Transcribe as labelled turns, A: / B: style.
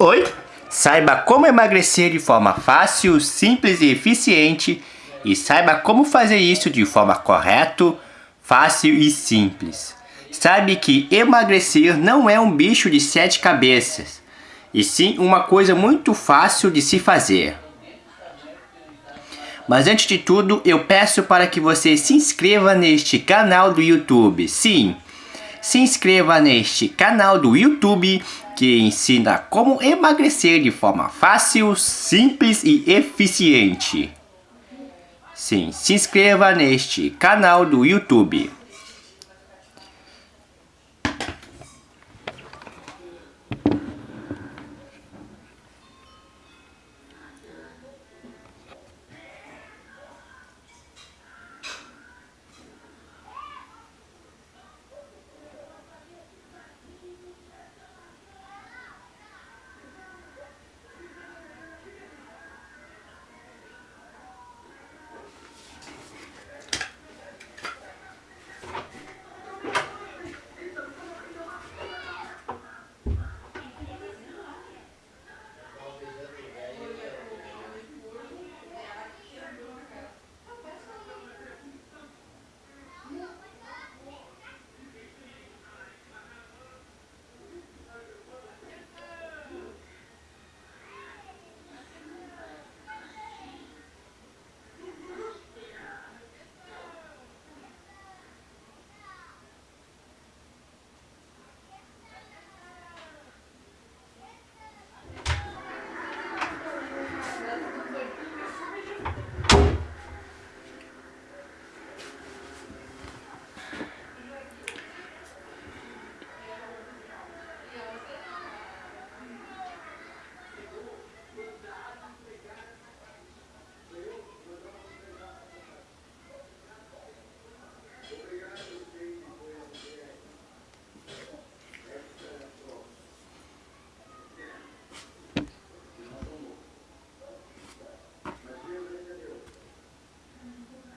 A: Oi? Saiba como emagrecer de forma fácil, simples e eficiente e saiba como fazer isso de forma correta, fácil e simples. Sabe que emagrecer não é um bicho de sete cabeças, e sim uma coisa muito fácil de se fazer. Mas antes de tudo, eu peço para que você se inscreva neste canal do YouTube. Sim, se inscreva neste canal do YouTube que ensina como emagrecer de forma fácil, simples e eficiente. Sim, se inscreva neste canal do YouTube.